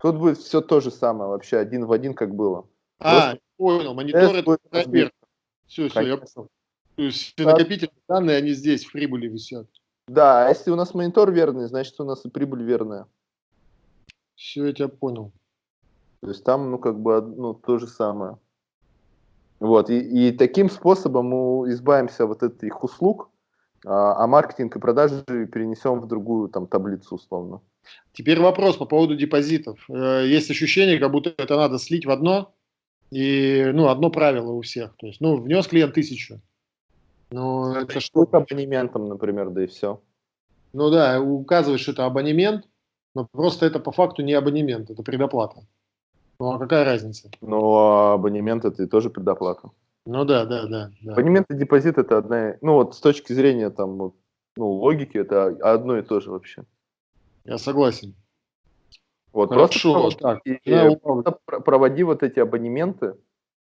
Тут будет все то же самое, вообще один в один, как было. А, Просто понял, монитор это проверка. Все, все, я понял. То есть все накопительные данные, они здесь в прибыли висят. Да, а если у нас монитор верный, значит у нас и прибыль верная. Все, я тебя понял. То есть там, ну, как бы, ну, то же самое. Вот, и, и таким способом мы избавимся вот от этих услуг, а, а маркетинг и продажи перенесем в другую там таблицу условно. Теперь вопрос по поводу депозитов. Э, есть ощущение, как будто это надо слить в одно, и, ну, одно правило у всех. То есть, ну, внес клиент тысячу, ну, это что? С абонементом, например, да и все. Ну да, указываешь, что это абонемент, но просто это по факту не абонемент, это предоплата. Ну а какая разница? Ну, а абонемент это тоже предоплата. Ну да, да, да. да. Абонемент и депозит это одна, ну вот с точки зрения там, ну, логики, это одно и то же вообще. Я согласен. Вот, Хорошо, просто так. И, да, проводи вот эти абонементы,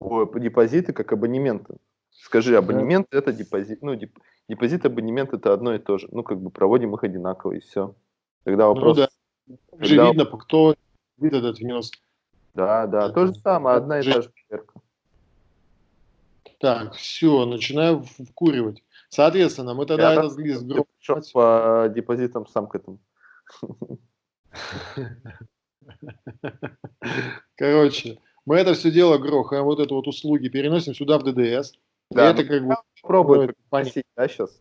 депозиты как абонементы. Скажи, абонемент да. это депозит, ну, деп, депозит, абонемент это одно и то же. Ну, как бы проводим их одинаково и все. Тогда ну вопрос... Ну, да. Когда... Же видно, кто этот внес. Да, да, это... то же самое, одна и та же проверка. Так, все, начинаю вкуривать. Соответственно, мы тогда этот лист групп... по депозитам сам к этому. Короче, мы это все дело грохаем, вот это вот услуги переносим сюда в ДДС. Да, это как бы пробует понять, да, сейчас.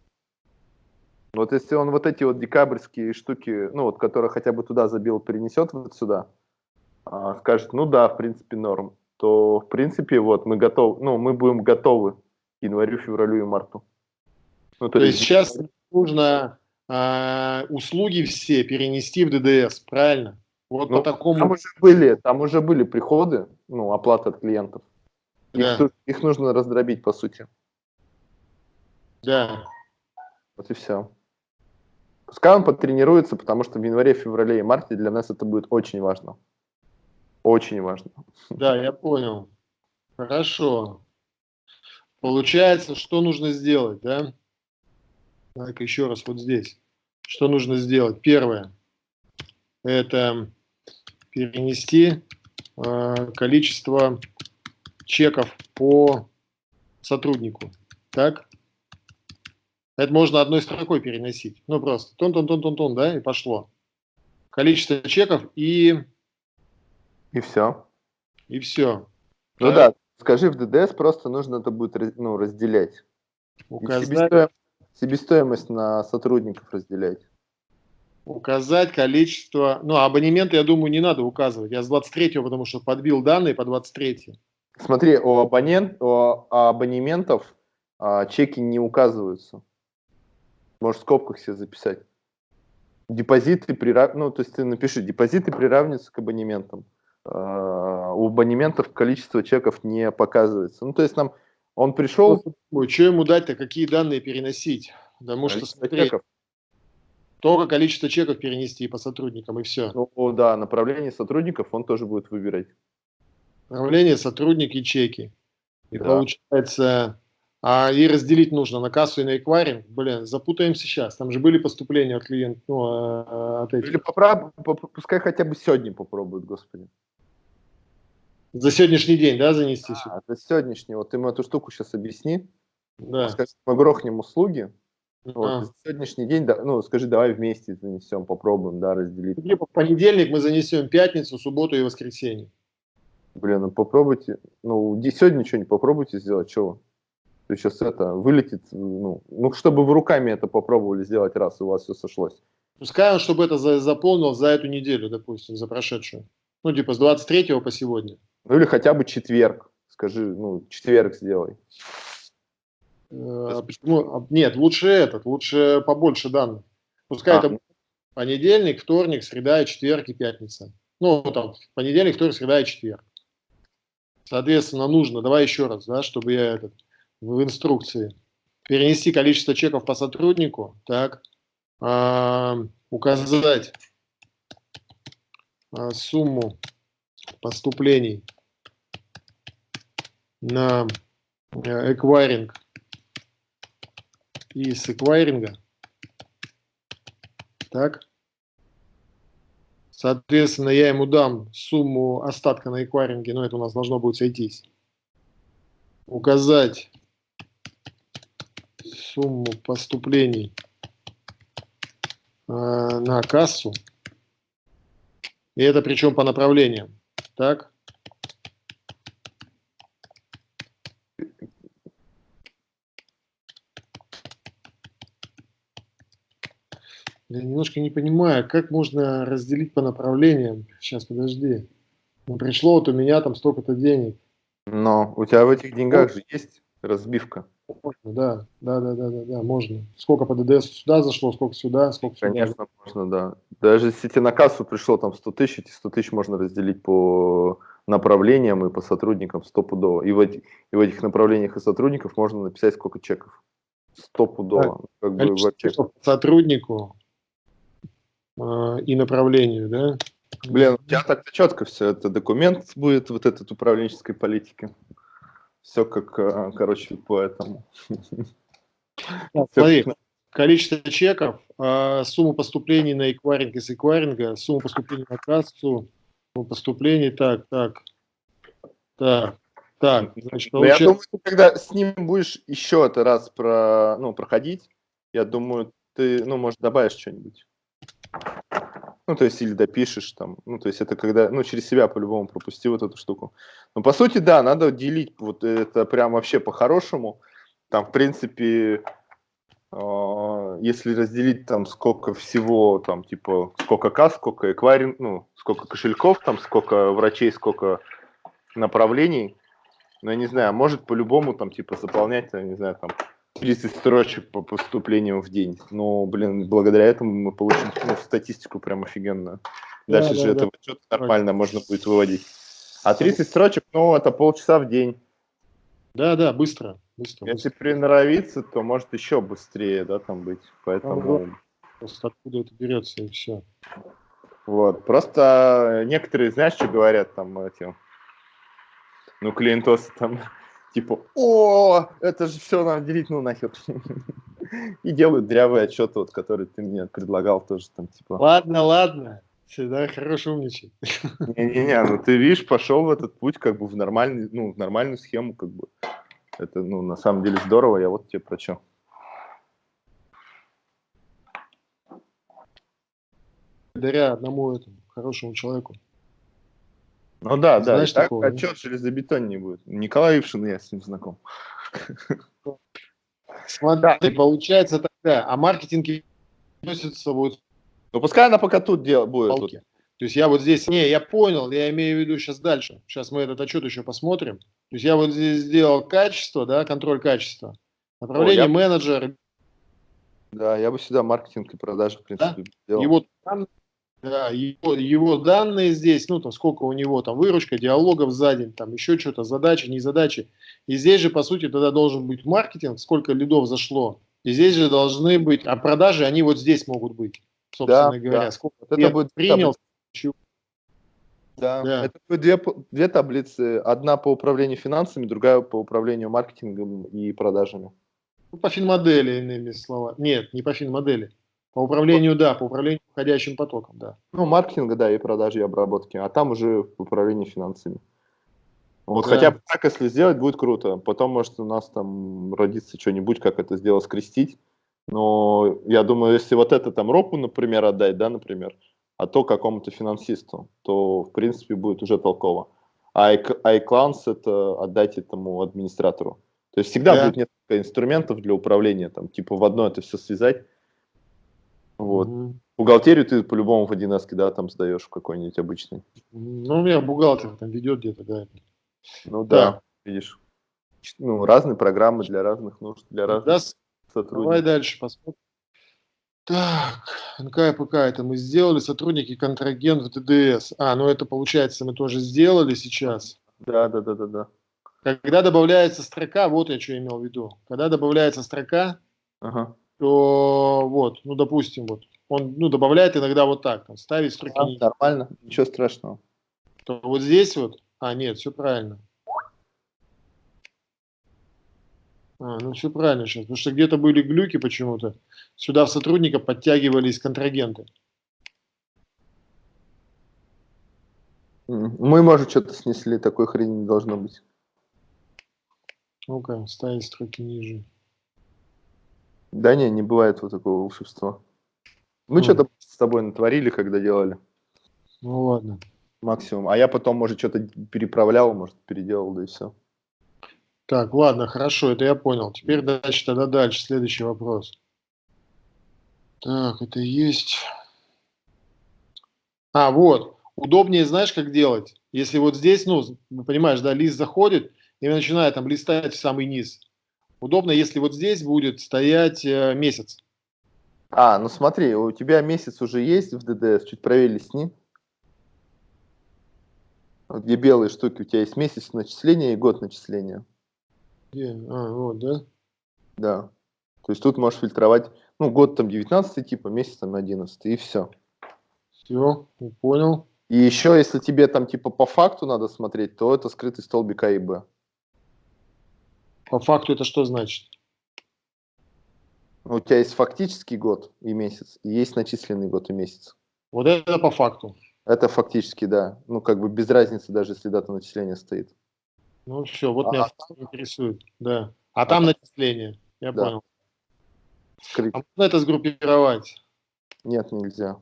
Вот если он вот эти вот декабрьские штуки, ну вот, которые хотя бы туда забил, перенесет вот сюда, а, скажет, ну да, в принципе норм, то в принципе вот мы готовы, ну мы будем готовы январю, февралю и марту. Ну, то, то есть сейчас нужно а, услуги все перенести в ДДС, правильно? Вот ну, по такому. Там уже были, там уже были приходы, ну оплата от клиентов. Их, да. их нужно раздробить, по сути. Да. Вот и все. Пускай он потренируется, потому что в январе, феврале и марте для нас это будет очень важно. Очень важно. Да, я понял. Хорошо. Получается, что нужно сделать, да? Так, еще раз вот здесь. Что нужно сделать? Первое. Это перенести э, количество чеков по сотруднику. Так? Это можно одной строкой переносить. Ну, просто тон-тон-тон-тон-тон, да, и пошло. Количество чеков и... И все. И все. Ну да, да скажи, в ДДС просто нужно это будет ну, разделять. Указать... Себестоимость, себестоимость на сотрудников разделять. Указать количество... Ну, абонементы, я думаю, не надо указывать. Я с 23 потому что подбил данные по 23 Смотри, у, абонент, у абонементов а, чеки не указываются. Можешь в скобках себе записать. Депозиты прирав... ну, то есть ты напиши, депозиты приравниваются к абонементам. А, у абонементов количество чеков не показывается. Ну, то есть нам Он пришел... Что ему дать-то, какие данные переносить? Потому что, смотри, чеков. только количество чеков перенести по сотрудникам, и все. Ну да, направление сотрудников он тоже будет выбирать. Направление, сотрудники, чеки. И да. получается, а и разделить нужно на кассу и на эквайринг. Блин, запутаемся сейчас. Там же были поступления от клиентов, ну, а, от этих. Или поправ... пускай хотя бы сегодня попробуют, господи. За сегодняшний день, да, занести а, За сегодняшний. Вот ты ему эту штуку сейчас объясни. Да. Скажи, мы грохнем услуги. А. Вот, за сегодняшний день, да, ну, скажи, давай вместе занесем, попробуем, да, разделить. Типа в понедельник мы занесем пятницу, субботу и воскресенье. Блин, ну попробуйте, ну, сегодня что-нибудь попробуйте сделать, чего? То есть сейчас это вылетит, ну, ну, чтобы вы руками это попробовали сделать раз, и у вас все сошлось. Пускай он, чтобы это за, заполнил за эту неделю, допустим, за прошедшую. Ну, типа с 23 по сегодня. Ну, или хотя бы четверг. Скажи, ну, четверг сделай. А почему? Нет, лучше этот, лучше побольше данных. Пускай а. это понедельник, вторник, среда, четверг и пятница. Ну, там, понедельник, вторник, среда и четверг. Соответственно, нужно, давай еще раз, да, чтобы я этот, в инструкции. Перенести количество чеков по сотруднику, так, э, указать э, сумму поступлений на э, эквайринг и с эквайринга. Так. Соответственно, я ему дам сумму остатка на эквайринге, но это у нас должно будет сойтись. Указать сумму поступлений э, на кассу. И это причем по направлениям. Так. Я немножко не понимаю, как можно разделить по направлениям. Сейчас, подожди. Ну, пришло вот у меня там столько-то денег. Но у тебя в этих деньгах же есть разбивка. Можно, да, да, да, да, да, да, можно. Сколько по ДДС сюда зашло, сколько сюда, сколько сюда. Конечно, можно, да. Даже если тебе на кассу пришло там 100 тысяч, эти 100 тысяч можно разделить по направлениям и по сотрудникам стопудово. И в, эти, и в этих направлениях и сотрудников можно написать сколько чеков. Стопудово. Да. Как бы сотруднику и направлению, да? Блин, у тебя так четко все. Это документ будет вот этот управленческой политики. Все как, э, короче, по этому. Смотри, количество чеков, э, сумма поступлений на эквайринг из эквайринга, сумма поступлений на кассу, сумма поступлений, так, так, так, так. Значит, получается... Я думаю, ты когда с ним будешь еще это раз про, ну, проходить, я думаю, ты, ну, может, добавишь что-нибудь. Ну, то есть, или допишешь там. Ну, то есть, это когда, ну, через себя по-любому пропусти вот эту штуку. Но, по сути, да, надо делить вот это прям вообще по-хорошему. Там, в принципе, э, если разделить там сколько всего, там, типа, сколько касс, сколько эквайринг, ну, сколько кошельков, там, сколько врачей, сколько направлений, ну, я не знаю, может по-любому там, типа, заполнять, я не знаю, там, 30 строчек по поступлениям в день. Но, блин, благодаря этому мы получим ну, статистику прям офигенную. Дальше да, же да, это да. нормально можно будет выводить. А 30 строчек, ну, это полчаса в день. Да, да, быстро. быстро Если быстро. приноровиться, то может еще быстрее, да, там быть. Поэтому... Просто откуда это берется и все. Вот, просто некоторые, знаешь, что говорят там эти, ну, клиентосы там типа, о, это же все надо делить, ну нахер. И делают дрявый отчет, вот, который ты мне предлагал тоже там, типа. Ладно, ладно, всегда хорош умничать. Не-не-не, ну ты видишь, пошел в этот путь как бы в нормальный, ну, в нормальную схему, как бы. Это, ну, на самом деле здорово, я вот тебе про что. Благодаря одному этому хорошему человеку. Ну да, да, Знаешь так такого, отчет железобетон не будет. Николай Ившин, я с ним знаком. Смотри, получается тогда, а маркетинг относится будет... Ну пускай она пока тут дел, будет. Тут. То есть я вот здесь, не, я понял, я имею в виду сейчас дальше. Сейчас мы этот отчет еще посмотрим. То есть я вот здесь сделал качество, да, контроль качества. Направление О, я... менеджер. Да, я бы сюда маркетинг и продажи, в принципе, да? сделал. И вот там Да, его, его данные здесь, ну, там, сколько у него там выручка, диалогов за день, там, еще что-то, задачи, не задачи. И здесь же, по сути, тогда должен быть маркетинг, сколько лидов зашло. И здесь же должны быть, а продажи, они вот здесь могут быть, собственно Да, говоря. да. Сколько Это будет принял, чего- Да. Да. Это будет две, две таблицы. Одна по управлению финансами, другая по управлению маркетингом и продажами. ну, по финмодели, иными словами. Нет, не по финмодели. По управлению, да, по управлению входящим потоком, да. Ну, маркетинга, да, и продажи, и обработки. А там уже управление финансами. Вот Да. хотя бы так, если сделать, будет круто. Потом, может, у нас там родится что-нибудь, как это сделать, скрестить. Но я думаю, если вот это там ропу, например, отдать, да, например, а то какому-то финансисту, то, в принципе, будет уже толково. А iC- iClans это отдать этому администратору. То есть всегда Да. будет несколько инструментов для управления, там, типа в одно это все связать. Вот. Мгм. Бухгалтерию ты по-любому в 1С, да, там сдаешь в какой-нибудь обычный. Ну, у меня бухгалтер там ведет где-то, да. Ну Да. да, видишь. Ну, разные программы для разных нужд, для разных Да, с- давай сотрудников. дальше посмотрим. Так, НКПК это мы сделали, сотрудники контрагент в ТДС. А, ну это получается мы тоже сделали сейчас. Да, да, да, да, да. Когда добавляется строка, вот я что имел в виду. Когда добавляется строка, Ага. То вот, ну допустим, вот он ну, добавляет иногда вот так, там, ставить строки А, нормально, ничего страшного. то вот здесь вот, а нет, все правильно. А, ну все правильно сейчас, потому что где-то были глюки почему-то. Сюда в сотрудника подтягивались контрагенты. Мы, может, что-то снесли, такой хрени не должно быть. Ну-ка, ставить строки ниже. Да не, не бывает вот такого волшебства. Мы Мгм. что-то с тобой натворили, когда делали. Ну ладно. Максимум. А я потом, может, что-то переправлял, может, переделал, да и все. Так, ладно, хорошо, это я понял. Теперь дальше, тогда дальше, следующий вопрос. Так, это есть. А, вот. Удобнее, знаешь, как делать? Если вот здесь, ну, понимаешь, да, лист заходит и начинает там листать в самый низ. Удобно, если вот здесь будет стоять э, месяц. А, ну смотри, у тебя месяц уже есть в ДДС, чуть правее листни. Вот Где белые штуки, у тебя есть месяц начисления и год начисления. Где? А, вот, да? Да. То есть тут можешь фильтровать, ну, год там 19 типа, месяц там 11, и все. Все, понял. И еще, если тебе там типа по факту надо смотреть, то это скрытый столбик А и Б. По факту это что значит? У тебя есть фактический год и месяц, и есть начисленный год и месяц. Вот это по факту. Это фактически, да. Ну, как бы без разницы, даже если дата начисления стоит. Ну все, вот А, меня интересует. Да. А там начисление. Я Да. понял. Скрыть. А можно это сгруппировать? Нет, нельзя.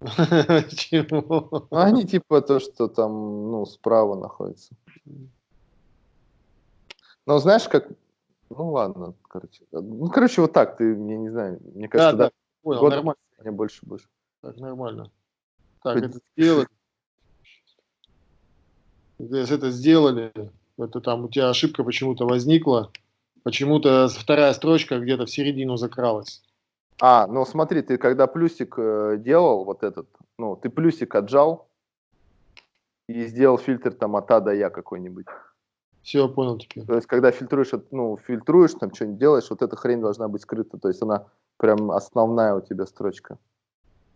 Почему? Ну, они типа то, что там, ну, справа находится. Ну, знаешь, как... Ну, ладно, короче. Ну, короче, вот так, ты, я не знаю, мне кажется, да, да, понял, год нормально. мне больше будешь. Так, нормально. Так, Хоть- это сделали. Если это сделали, это там у тебя ошибка почему-то возникла, почему-то вторая строчка где-то в середину закралась. А, ну смотри, ты когда плюсик э, делал, вот этот, ну, ты плюсик отжал и сделал фильтр там от А до Я какой-нибудь. Все, понял теперь. То есть, когда фильтруешь, ну, фильтруешь, там что-нибудь делаешь, вот эта хрень должна быть скрыта. То есть, она прям основная у тебя строчка.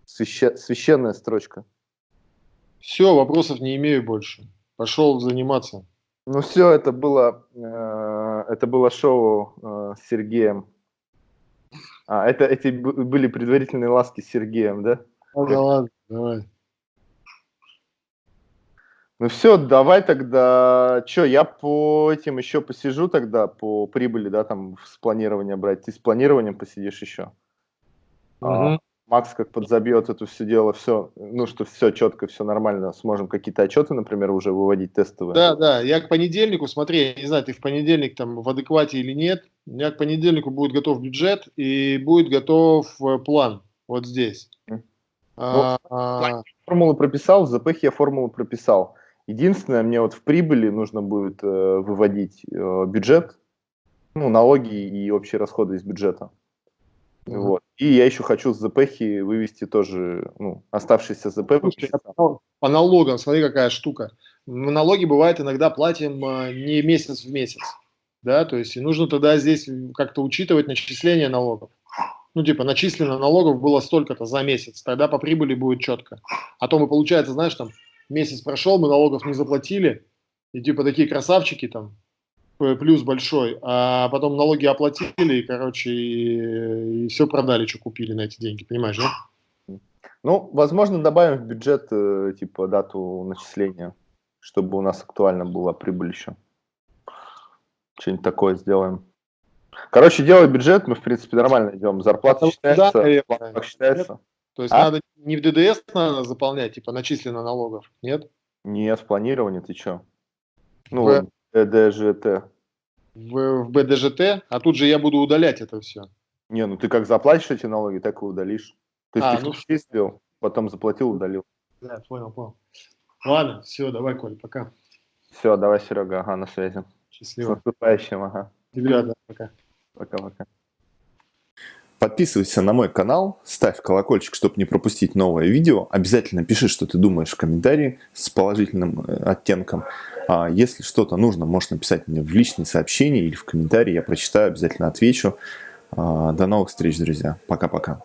Свяще- священная строчка. Все, вопросов не имею больше. Пошел заниматься. Ну все, это было, э, это было шоу э, с Сергеем. А, это эти были предварительные ласки с Сергеем, да? Ну, да ладно, давай. Ну все, давай тогда, что, я по этим еще посижу тогда, по прибыли, да, там, с планирования брать. Ты с планированием посидишь еще. А, Мгм. Макс как подзабьет это все дело, все, ну, что все четко, все нормально, сможем какие-то отчеты, например, уже выводить тестовые. Да, да, я к понедельнику, смотри, я не знаю, ты в понедельник там в адеквате или нет, у меня к понедельнику будет готов бюджет и будет готов э, план вот здесь. А, а, Формулу прописал, в ЗПХ я формулу прописал. Единственное, мне вот в прибыли нужно будет э, выводить э, бюджет, ну, налоги и общие расходы из бюджета. Мгм. Вот. И я еще хочу с ЗПХи вывести тоже, ну, оставшиеся ЗП. Слушай, по, по налогам, смотри, какая штука. Мы налоги, бывает, иногда платим а, не месяц в месяц. Да, то есть и нужно тогда здесь как-то учитывать начисление налогов. Ну, типа, начислено налогов было столько-то за месяц, тогда по прибыли будет четко. А то мы, получается, знаешь, там, месяц прошел, мы налогов не заплатили, и типа такие красавчики там, плюс большой, а потом налоги оплатили, и, короче, и, и все продали, что купили на эти деньги, понимаешь, да? Ну, возможно, добавим в бюджет, э, типа, дату начисления, чтобы у нас актуально была прибыль еще. Что-нибудь такое сделаем. Короче, делай бюджет, мы, в принципе, нормально идем. Зарплата считается, да, считается. То есть а? надо не в ДДС надо заполнять, типа начислено налогов, нет? Нет, в планировании ты что? Ну, в... БДЖТ. В, в БДЖТ? А тут же я буду удалять это все. Не, ну ты как заплатишь эти налоги, так и удалишь. То есть а, ты ну, числил, потом заплатил, удалил. Да, понял, понял. Ладно, все, давай, Коль, пока. Все, давай, Серега, ага, на связи. Счастливо. С наступающим, ага. Ребята, пока. Пока-пока. Подписывайся на мой канал, ставь колокольчик, чтобы не пропустить новое видео. Обязательно пиши, что ты думаешь в комментарии с положительным э, оттенком. А если что-то нужно, можешь написать мне в личные сообщения или в комментарии. Я прочитаю, обязательно отвечу. А, до новых встреч, друзья. Пока-пока.